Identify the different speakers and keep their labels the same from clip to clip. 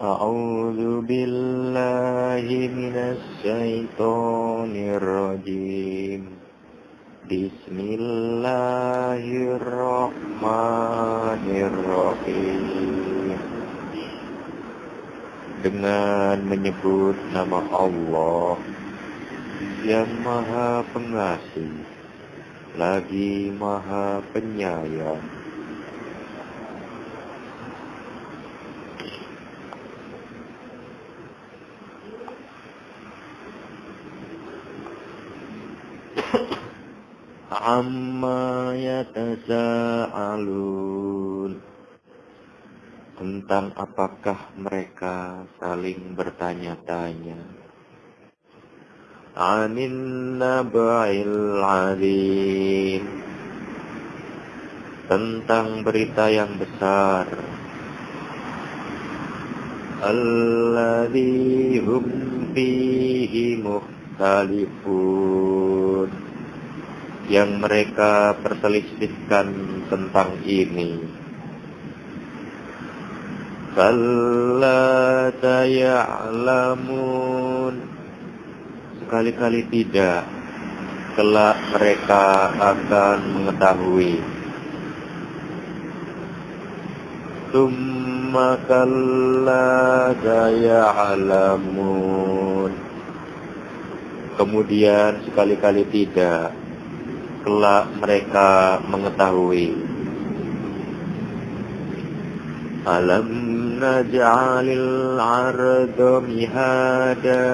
Speaker 1: أعوذ بالله من الشيطان الرجيم بسم الله الرحمن الرحيم dengan menyebut nama Allah yang maha pengasih lagi maha penyayang Amma yatasa'alun. Tentang apakah mereka saling bertanya-tanya. Anin naba'il alim. Tentang berita yang besar. Alladhi hum fihi mukhtalifun yang mereka perselisihkan tentang ini. Kalla taya'lamun Sekali-kali tidak Kelak mereka akan mengetahui. Tumma kalla taya'lamun Kemudian sekali-kali tidak kelak mereka mengetahui. Alam naj'alil arda mihada.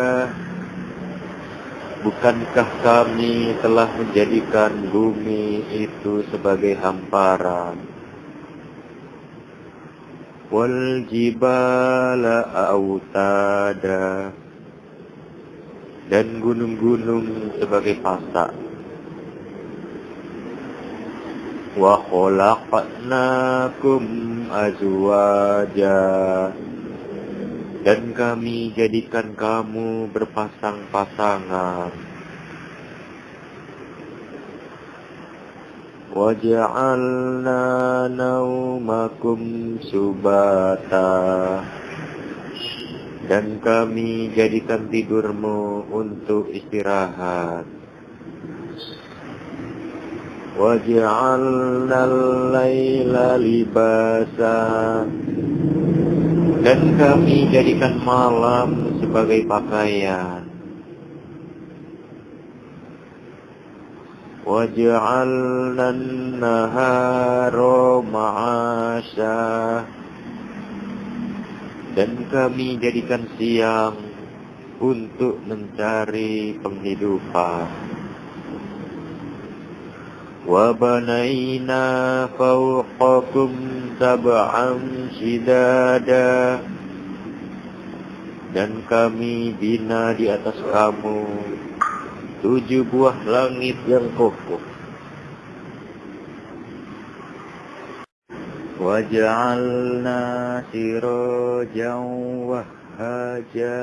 Speaker 1: Bukankah kami telah menjadikan bumi itu sebagai hamparan? Wal jibala autada Dan gunung-gunung sebagai pasak khalaqnakum azwaja. Dan kami jadikan kamu berpasang-pasangan. Waja'alna naumakum subata. Dan kami jadikan tidurmu untuk istirahat وَجَعَلْنَا اللَّيْلَ لِبَاسًا Dan kami jadikan malam sebagai pakaian. وَجَعَلْنَا النَّهَارَ مَعَاشًا Dan kami jadikan siang untuk mencari penghidupan. وبنينا فوقكم سبعا شدادا dan kami bina di atas kamu tujuh buah langit yang kokoh waj'alna sirajan wahhaja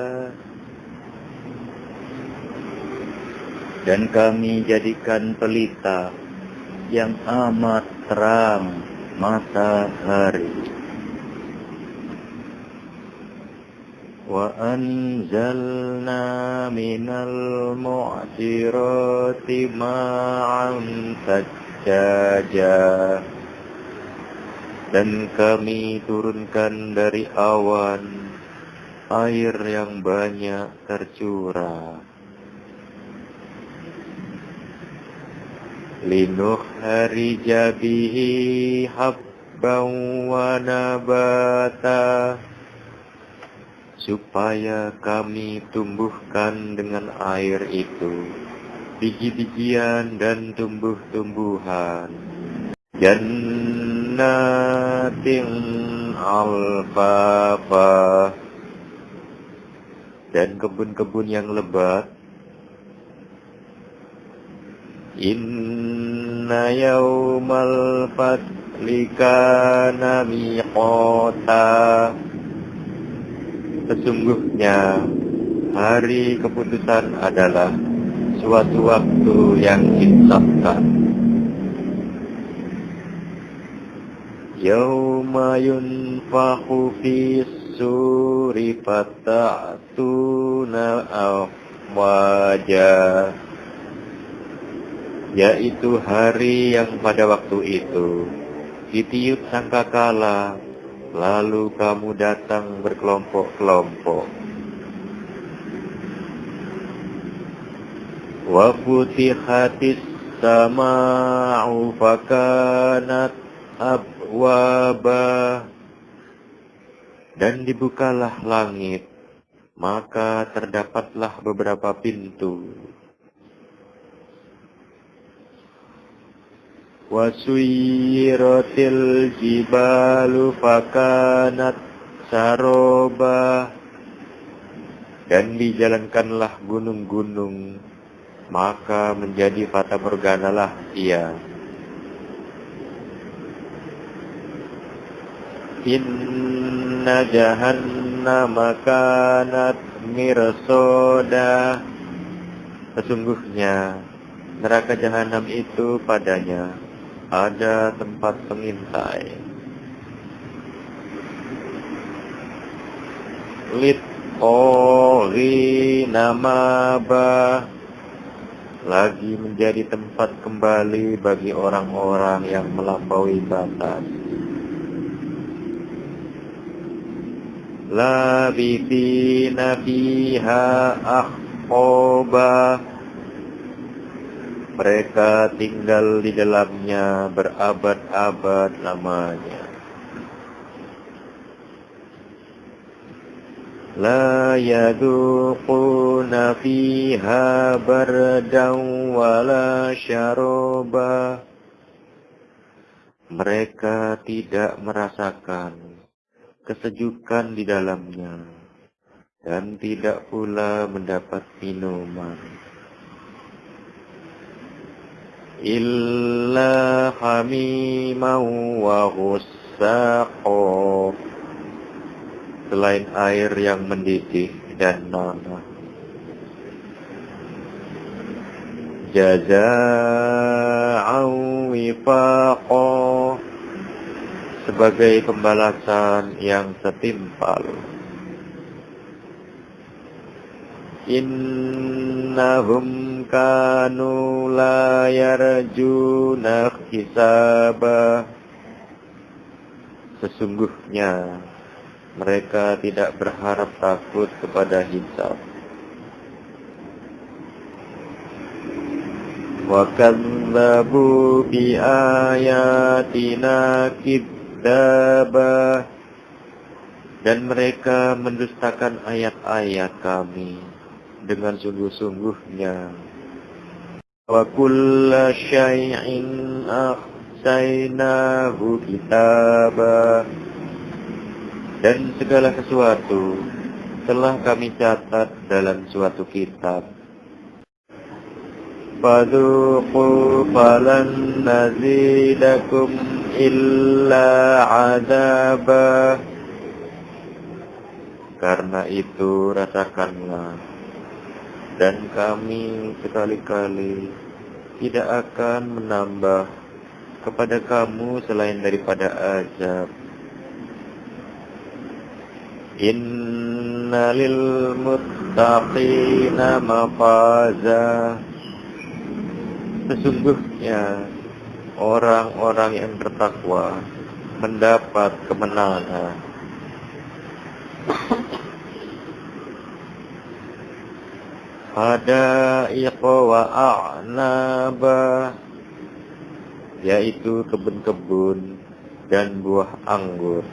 Speaker 1: dan kami jadikan pelita yang amat terang matahari. Anzalna minal mu'sirati ma'an sajjaja dan kami turunkan dari awan air yang banyak tercurah. Linuhrija bihi habban wa nabata. Supaya kami tumbuhkan dengan air itu biji-bijian dan tumbuh-tumbuhan. Jannatin alfafa. Dan kebun-kebun yang lebat Inna yawmal fatli kana miqata Sesungguhnya hari keputusan adalah suatu waktu yang ditetapkan. Yawma yunfahu fi suri fata'tuna wajah yaitu hari yang pada waktu itu. Ditiup sangkakala lalu kamu datang berkelompok-kelompok. Wa futihatis sama'u fakanat abwaba. Dan dibukalah langit maka terdapatlah beberapa pintu wasuyiratil jibalu fakanat saroba dan dijalankanlah gunung-gunung maka menjadi fata morganalah ia Inna jahannam kanat mirsoda Sesungguhnya neraka jahanam itu padanya ada tempat pengintai. Lit ori nama ba lagi menjadi tempat kembali bagi orang-orang yang melampaui batas. Labithina fiha akhobah mereka tinggal di dalamnya berabad-abad lamanya. La yaduquna fiha bardan wala syaroba. Mereka tidak merasakan kesejukan di dalamnya dan tidak pula mendapat minuman. إلا حميما وغساقا selain air yang mendidih dan nanah. Jaza'an wifaqa sebagai pembalasan yang setimpal. Innahum kanu la yarjuna hisaba Sesungguhnya mereka tidak berharap takut kepada hisab. Wa kadzabu bi ayatina kidzaba dan mereka mendustakan ayat-ayat kami dengan sungguh-sungguhnya. Wa kulla syai'in ahsainahu kitaba. Dan segala sesuatu telah kami catat dalam suatu kitab. Fadhuqu falan nazidakum illa adaba. Karena itu rasakanlah dan kami sekali-kali tidak akan menambah kepada kamu selain daripada azab. Innalil muttaqina mafaza Sesungguhnya orang-orang yang bertakwa mendapat kemenangan. Hadaiq wa a'naba yaitu kebun-kebun dan buah anggur.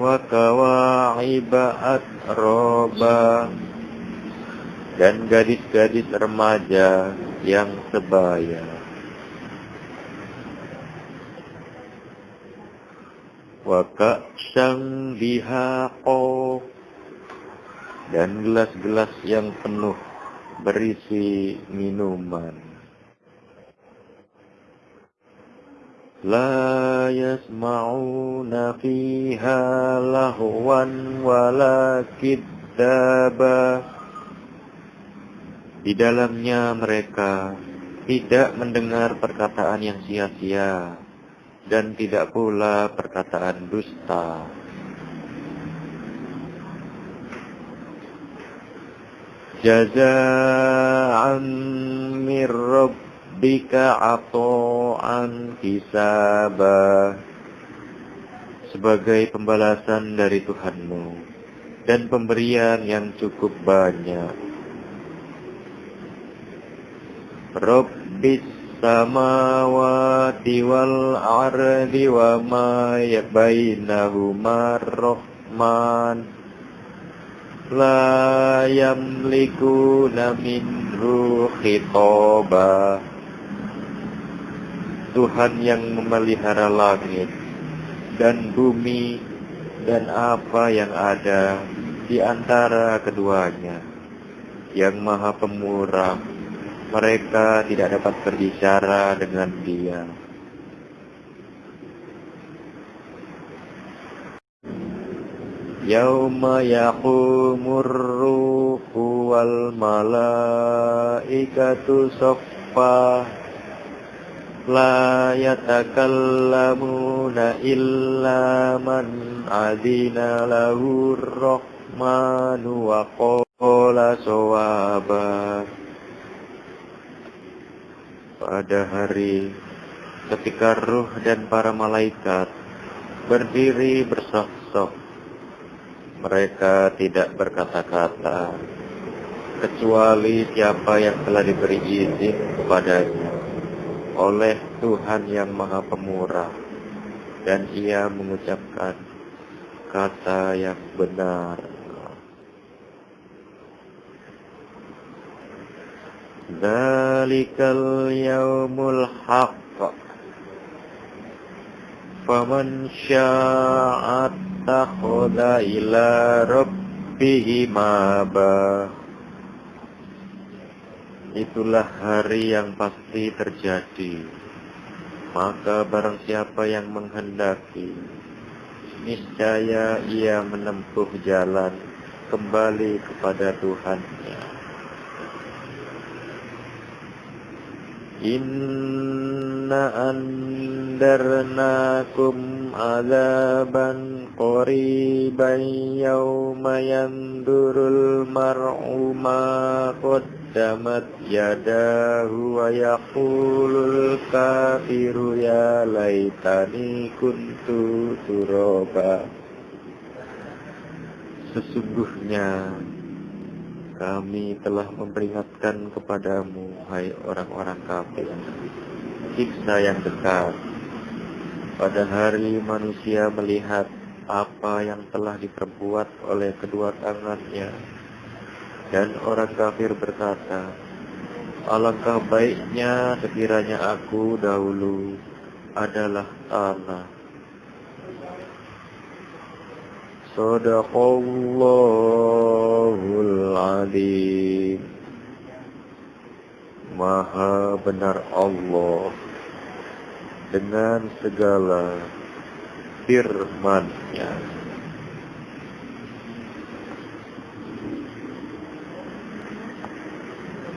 Speaker 1: Wa kawa'iba roba dan gadis-gadis remaja yang sebaya. Wa ka'sang bihaqo dan gelas-gelas yang penuh berisi minuman. La yasma'una fiha lahwan wala kiddaba. Di dalamnya mereka tidak mendengar perkataan yang sia-sia dan tidak pula perkataan dusta. Jaza'an min rabbika ato'an hisabah sebagai pembalasan dari Tuhanmu dan pemberian yang cukup banyak. Rabbis samawati wal ardi wa ma bainahuma rahman la yamlikuna minhu khitaba Tuhan yang memelihara langit dan bumi dan apa yang ada di antara keduanya yang maha pemurah mereka tidak dapat berbicara dengan dia. Yauma yaqumur ruhu wal malaikatu saffa La yatakallamuna illa man adina lahu rahmanu wa qala sawaba pada hari ketika ruh dan para malaikat berdiri bersok-sok. Mereka tidak berkata-kata, kecuali siapa yang telah diberi izin kepadanya oleh Tuhan yang Maha Pemurah, dan ia mengucapkan kata yang benar. Dalikal yaumul haqq Faman sya'at takhuda ila rabbihi maba Itulah hari yang pasti terjadi. Maka barang siapa yang menghendaki Niscaya ia menempuh jalan Kembali kepada Tuhannya Inna andarnakum azaban qariban yawma yandurul mar'u ma qaddamat yadahu wa yaqulul kafiru ya laitani kuntu turaba Sesungguhnya kami telah memperingatkan kepadamu, hai orang-orang kafir, siksa yang dekat. Pada hari manusia melihat apa yang telah diperbuat oleh kedua tangannya, dan orang kafir berkata, Alangkah baiknya sekiranya aku dahulu adalah tanah Sadaqallahul Alim Maha benar Allah dengan segala firman-Nya.